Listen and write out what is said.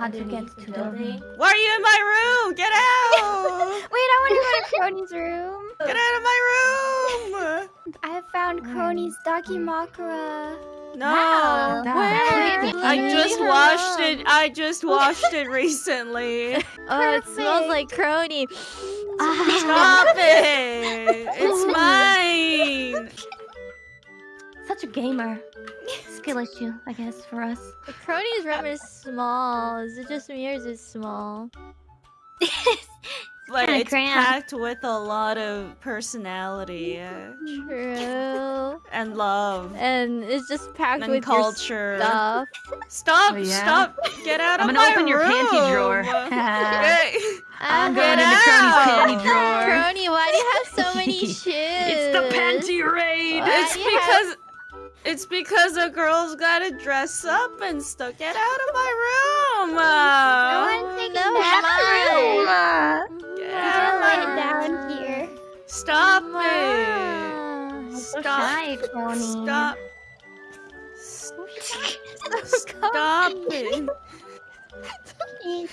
how to get to the building. Why are you in my room? Get out! Wait, I want to go to Kronii's room. Get out of my room! I have found Kronii's Dakimakura. No. Wow. Where? I just washed it. I just washed it recently. Oh, it smells like Kronii. Stop ah. it! It's mine. Such a gamer. Skill issue, I guess, for us. The Kronii's room is small. Is it just me or is it small? But kinda it's cramped. packed with a lot of personality True. and love And it's just packed and with culture. your stuff. Stop! Oh, yeah? Stop! Get out of my I'm gonna open your room. panty drawer. I'm going Get into Kronii's panty drawer. Kronii, why do you have so many shoes? It's the panty raid. Why it's do have- because it's because a girl's gotta dress up and stuff. Get out of my room! No Uh, one's taking no, that room. get I'll out of down here. Stop it! Ah. So Stop! shy, Kronii. Stop! Stop it!